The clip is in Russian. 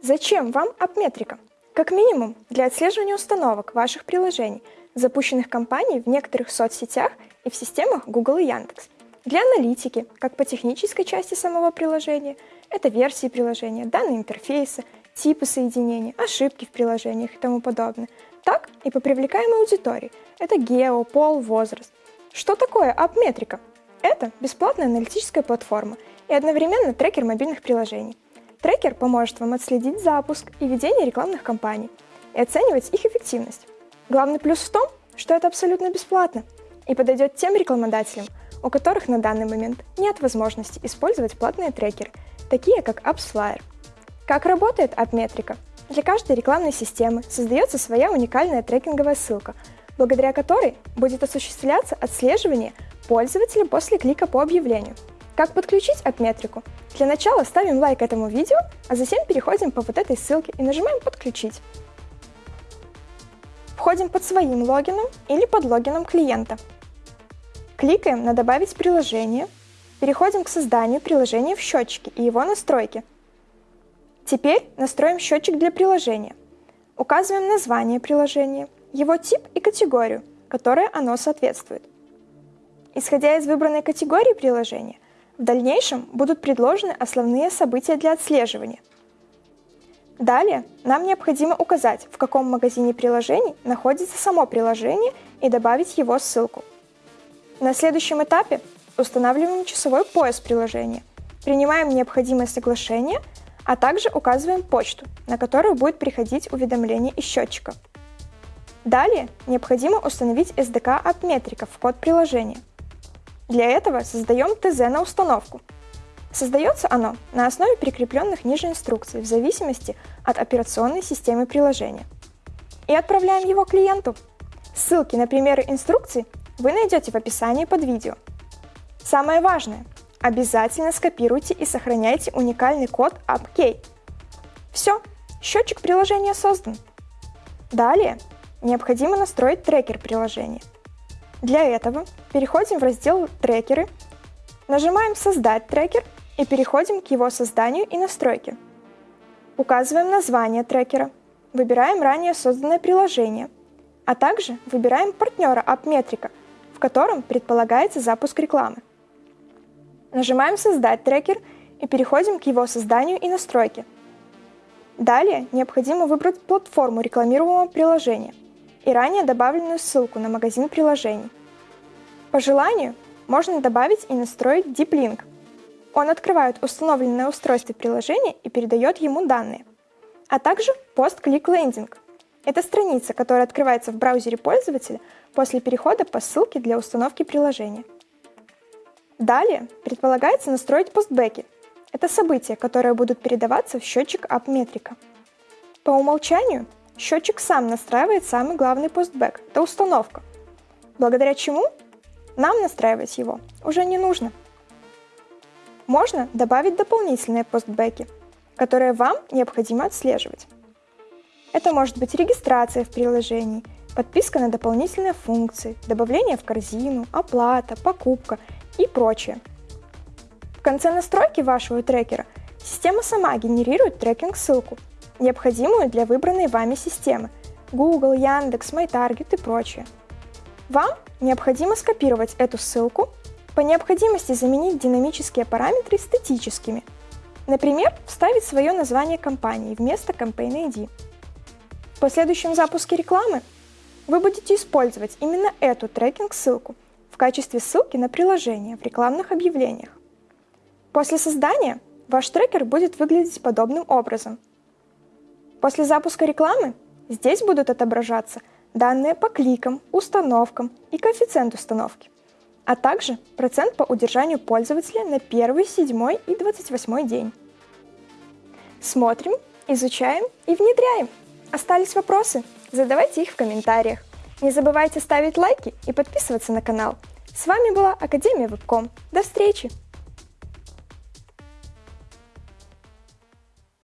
Зачем вам апметрика? Как минимум, для отслеживания установок ваших приложений, запущенных компанией в некоторых соцсетях и в системах Google и Яндекс. Для аналитики, как по технической части самого приложения, это версии приложения, данные интерфейса, типы соединений, ошибки в приложениях и тому подобное, так и по привлекаемой аудитории, это гео, пол, возраст. Что такое апметрика? Это бесплатная аналитическая платформа и одновременно трекер мобильных приложений. Трекер поможет вам отследить запуск и ведение рекламных кампаний и оценивать их эффективность. Главный плюс в том, что это абсолютно бесплатно и подойдет тем рекламодателям, у которых на данный момент нет возможности использовать платные трекеры, такие как AppsFlyer. Как работает AppMetrica? Для каждой рекламной системы создается своя уникальная трекинговая ссылка, благодаря которой будет осуществляться отслеживание пользователя после клика по объявлению – как подключить AppMetric? Для начала ставим лайк этому видео, а затем переходим по вот этой ссылке и нажимаем «Подключить». Входим под своим логином или под логином клиента. Кликаем на «Добавить приложение», переходим к созданию приложения в счетчике и его настройки. Теперь настроим счетчик для приложения. Указываем название приложения, его тип и категорию, которой оно соответствует. Исходя из выбранной категории приложения, в дальнейшем будут предложены основные события для отслеживания. Далее нам необходимо указать, в каком магазине приложений находится само приложение и добавить его ссылку. На следующем этапе устанавливаем часовой пояс приложения, принимаем необходимое соглашение, а также указываем почту, на которую будет приходить уведомление из счетчика. Далее необходимо установить SDK от метриков в код приложения. Для этого создаем ТЗ на установку. Создается оно на основе прикрепленных ниже инструкций в зависимости от операционной системы приложения. И отправляем его клиенту. Ссылки на примеры инструкций вы найдете в описании под видео. Самое важное – обязательно скопируйте и сохраняйте уникальный код AppKey. Все, счетчик приложения создан. Далее необходимо настроить трекер приложения – для этого переходим в раздел «Трекеры», нажимаем «Создать трекер» и переходим к его созданию и настройке. Указываем название трекера, выбираем ранее созданное приложение, а также выбираем партнера AppMetrica, в котором предполагается запуск рекламы. Нажимаем «Создать трекер» и переходим к его созданию и настройке. Далее необходимо выбрать платформу рекламируемого приложения – и ранее добавленную ссылку на магазин приложений. По желанию можно добавить и настроить Deep Link. Он открывает установленное устройство приложения и передает ему данные. А также Post-Click Landing. Это страница, которая открывается в браузере пользователя после перехода по ссылке для установки приложения. Далее предполагается настроить постбеки. Это события, которые будут передаваться в счетчик AppMetrica. По умолчанию Счетчик сам настраивает самый главный постбэк – это установка, благодаря чему нам настраивать его уже не нужно. Можно добавить дополнительные постбэки, которые вам необходимо отслеживать. Это может быть регистрация в приложении, подписка на дополнительные функции, добавление в корзину, оплата, покупка и прочее. В конце настройки вашего трекера система сама генерирует трекинг-ссылку – необходимую для выбранной вами системы – Google, Яндекс, MyTarget и прочее. Вам необходимо скопировать эту ссылку, по необходимости заменить динамические параметры статическими. Например, вставить свое название компании вместо Campaign ID. В последующем запуске рекламы вы будете использовать именно эту трекинг-ссылку в качестве ссылки на приложение в рекламных объявлениях. После создания ваш трекер будет выглядеть подобным образом – После запуска рекламы здесь будут отображаться данные по кликам, установкам и коэффициент установки, а также процент по удержанию пользователя на 1, 7 и 28 день. Смотрим, изучаем и внедряем. Остались вопросы? Задавайте их в комментариях. Не забывайте ставить лайки и подписываться на канал. С вами была Академия Вебком. До встречи!